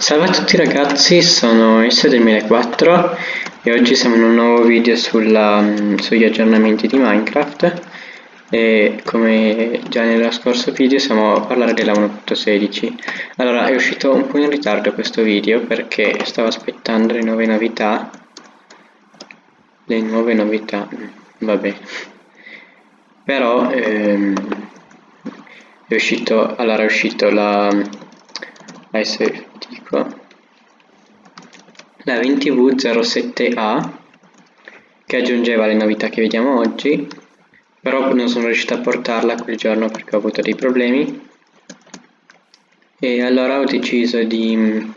Salve a tutti ragazzi, sono S2004 e oggi siamo in un nuovo video sulla, mm, sugli aggiornamenti di Minecraft. E come già nello scorso video siamo a parlare della 1.16 allora è uscito un po' in ritardo questo video perché stavo aspettando le nuove novità. Le nuove novità, vabbè. Però ehm, è uscito, allora è uscito la adesso dico. La 20V07A che aggiungeva le novità che vediamo oggi però non sono riuscito a portarla quel giorno perché ho avuto dei problemi. E allora ho deciso di mm,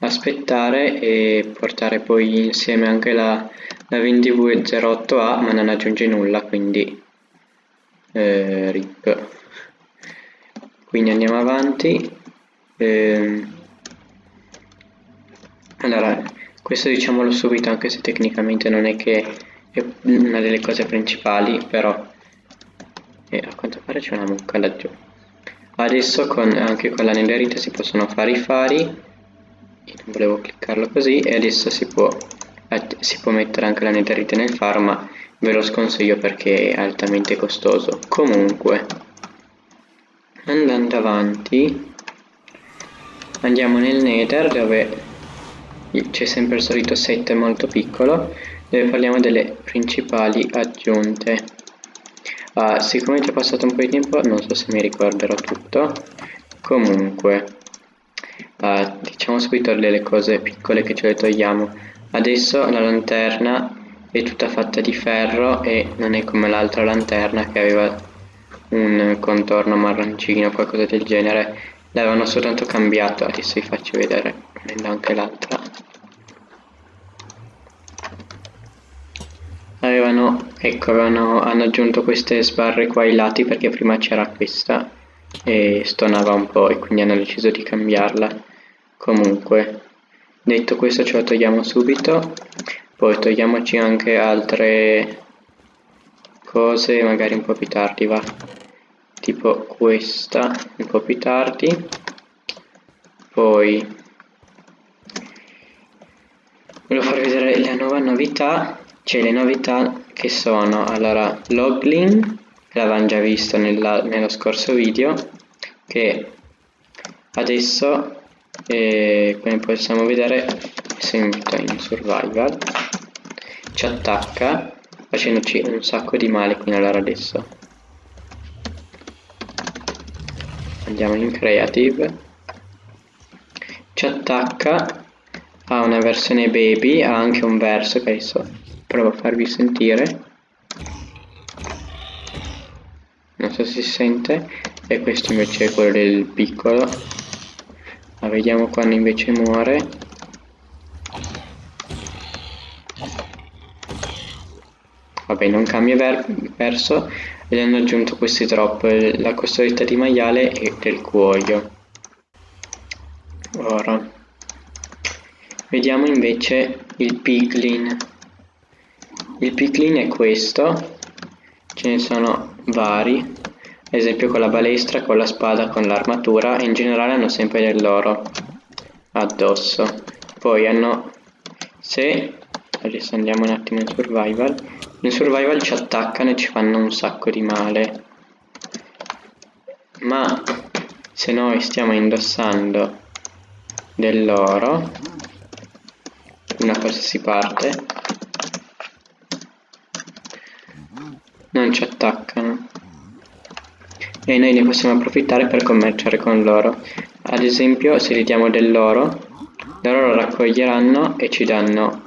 aspettare e portare poi insieme anche la, la 20V08A ma non aggiunge nulla quindi eh, rip. Quindi andiamo avanti ehm, allora questo diciamolo subito anche se tecnicamente non è che è una delle cose principali però e a quanto pare c'è una mucca laggiù. Adesso con, anche con la netherite si possono fare i fari io non volevo cliccarlo così e adesso si può, si può mettere anche la netherite nel faro ma ve lo sconsiglio perché è altamente costoso. Comunque andando avanti andiamo nel nether dove c'è sempre il solito set molto piccolo dove parliamo delle principali aggiunte. Ah, siccome è passato un po' di tempo non so se mi ricorderò tutto. Comunque ah, diciamo subito delle cose piccole che ce le togliamo adesso la lanterna è tutta fatta di ferro e non è come l'altra lanterna che aveva un contorno marroncino qualcosa del genere l'avevano soltanto cambiato adesso vi faccio vedere prendo anche l'altra. Avevano ecco avevano, hanno aggiunto queste sbarre qua ai lati perché prima c'era questa e stonava un po' e quindi hanno deciso di cambiarla. Comunque detto questo ce lo togliamo subito. Poi togliamoci anche altre cose magari un po' più tardi va tipo questa un po' più tardi. Poi volevo farvi vedere la nuova novità cioè le novità che sono. Allora logling che l'avevamo già visto nella, nello scorso video che adesso eh, come possiamo vedere se mi metto in survival ci attacca facendoci un sacco di male quindi allora adesso andiamo in creative. Ci attacca ha una versione baby ha anche un verso che adesso provo a farvi sentire. Non so se si sente e questo invece è quello del piccolo. Ma vediamo quando invece muore. Vabbè non cambia ver verso ed hanno aggiunto questi drop, la costosità di maiale e del cuoio. Ora, vediamo invece il piglin. Il piglin è questo, ce ne sono vari, ad esempio con la balestra, con la spada, con l'armatura in generale hanno sempre dell'oro addosso. Poi hanno, se adesso andiamo un attimo in survival, in survival ci attaccano e ci fanno un sacco di male. Ma se noi stiamo indossando dell'oro, una qualsiasi parte, non ci attaccano. E noi ne possiamo approfittare per commerciare con loro. Ad esempio, se gli diamo dell'oro, loro lo raccoglieranno e ci danno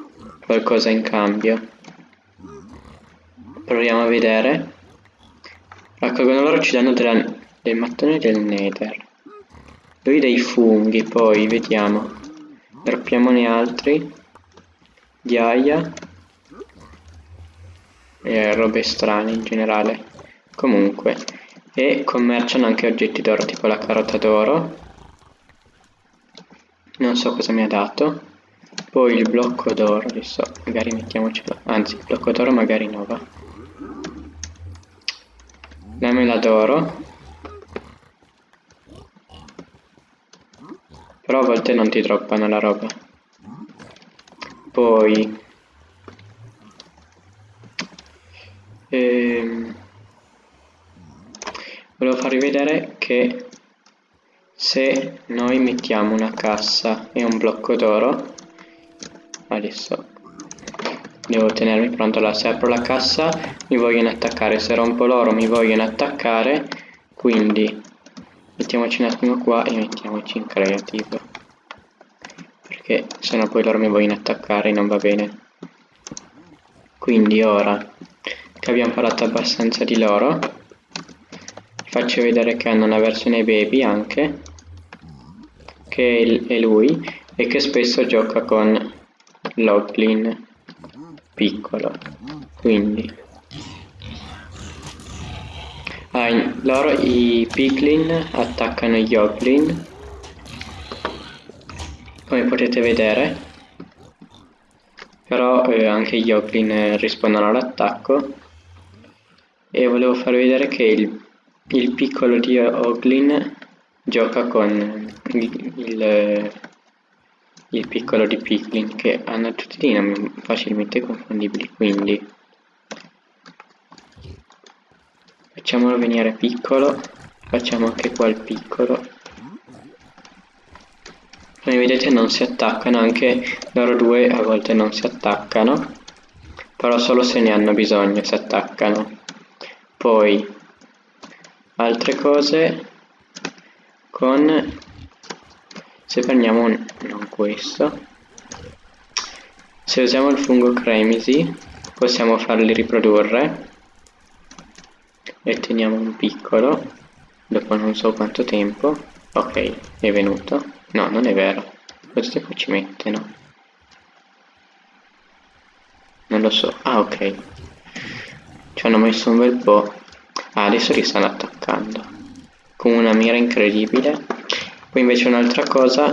qualcosa in cambio. Proviamo a vedere. Raccolgono loro ci danno della, del mattone del nether. Lui dei funghi poi vediamo. Droppiamone altri. Ghiaia. E robe strane in generale. Comunque. E commerciano anche oggetti d'oro tipo la carota d'oro. Non so cosa mi ha dato poi il blocco d'oro adesso magari mettiamocelo anzi il blocco d'oro magari no va la mela d'oro però a volte non ti droppano la roba. Poi... Ehm, volevo farvi vedere che se noi mettiamo una cassa e un blocco d'oro adesso devo tenermi pronto allora se apro la cassa mi vogliono attaccare. Se rompo l'oro mi vogliono attaccare. Quindi mettiamoci un attimo qua e mettiamoci in creative perché sennò poi loro mi vogliono attaccare non va bene. Quindi ora che abbiamo parlato abbastanza di loro faccio vedere che hanno una versione baby anche che è lui e che spesso gioca con Loglin piccolo quindi. Ah, loro i piglin attaccano gli oglin. Come potete vedere però eh, anche gli oglin rispondono all'attacco. E volevo farvi vedere che il, il piccolo di oglin gioca con il, il il piccolo di Piglin che hanno tutti dei nomi facilmente confondibili quindi. Facciamolo venire piccolo facciamo anche qua il piccolo. Come vedete non si attaccano anche loro due a volte non si attaccano però solo se ne hanno bisogno si attaccano. Poi altre cose con se prendiamo non questo. Se usiamo il fungo cremisi possiamo farli riprodurre. E teniamo un piccolo dopo non so quanto tempo. Ok è venuto. No non è vero. Quanto tempo ci mette no? Non lo so. Ah ok. Ci hanno messo un bel po' ah adesso li stanno attaccando con una mira incredibile poi invece un'altra cosa,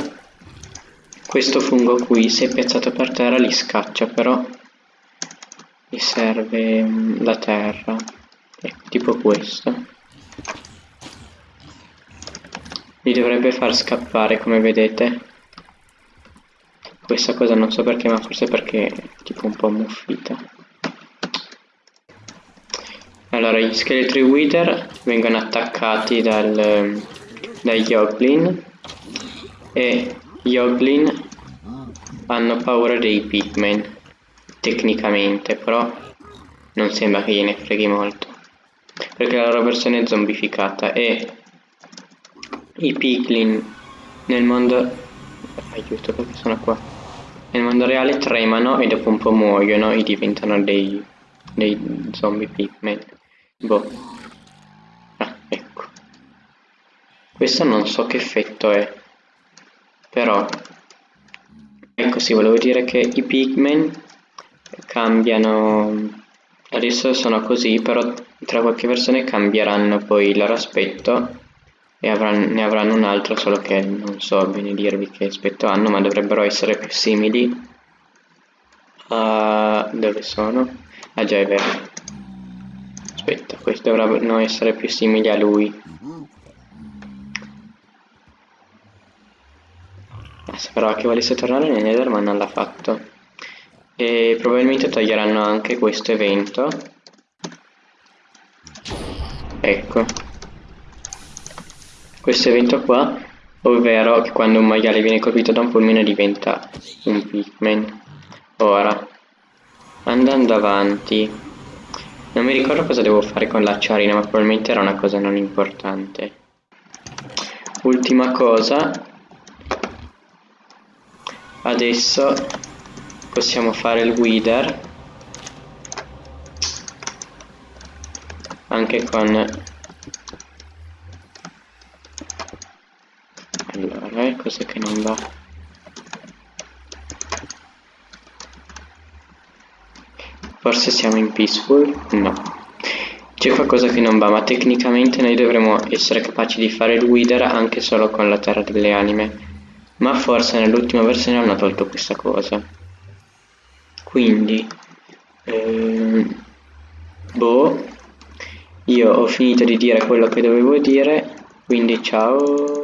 questo fungo qui se piazzato per terra li scaccia, però gli serve mm, la terra, tipo questo. Li dovrebbe far scappare come vedete. Questa cosa non so perché, ma forse perché è tipo un po' muffita. Allora, gli scheletri wither vengono attaccati dal, dagli Oglin e gli Oglin hanno paura dei Pigmen, tecnicamente, però non sembra che gliene freghi molto, perché la loro versione è zombificata e i Piglin nel mondo... aiuto perché sono qua. Nel mondo reale tremano e dopo un po' muoiono e diventano dei, dei zombie pigmen. Boh. Ah, ecco. Questo non so che effetto è però ecco sì volevo dire che i pigmen cambiano adesso sono così però tra qualche versione cambieranno poi il loro aspetto e avranno, ne avranno un altro solo che non so bene dirvi che aspetto hanno ma dovrebbero essere più simili a dove sono? ah già è vero aspetta questi dovranno essere più simili a lui Speravo che volesse tornare nel Nether ma non l'ha fatto. E probabilmente toglieranno anche questo evento. Ecco. Questo evento qua, ovvero che quando un maiale viene colpito da un fulmine diventa un pigman. Ora, andando avanti, non mi ricordo cosa devo fare con l'acciarina, ma probabilmente era una cosa non importante. Ultima cosa, adesso possiamo fare il guider. Anche con allora eh, cos'è che non va? Forse siamo in peaceful? No. C'è qualcosa che non va ma tecnicamente noi dovremmo essere capaci di fare il guider anche solo con la terra delle anime ma forse nell'ultima versione hanno tolto questa cosa. Quindi ehm, boh io ho finito di dire quello che dovevo dire quindi ciao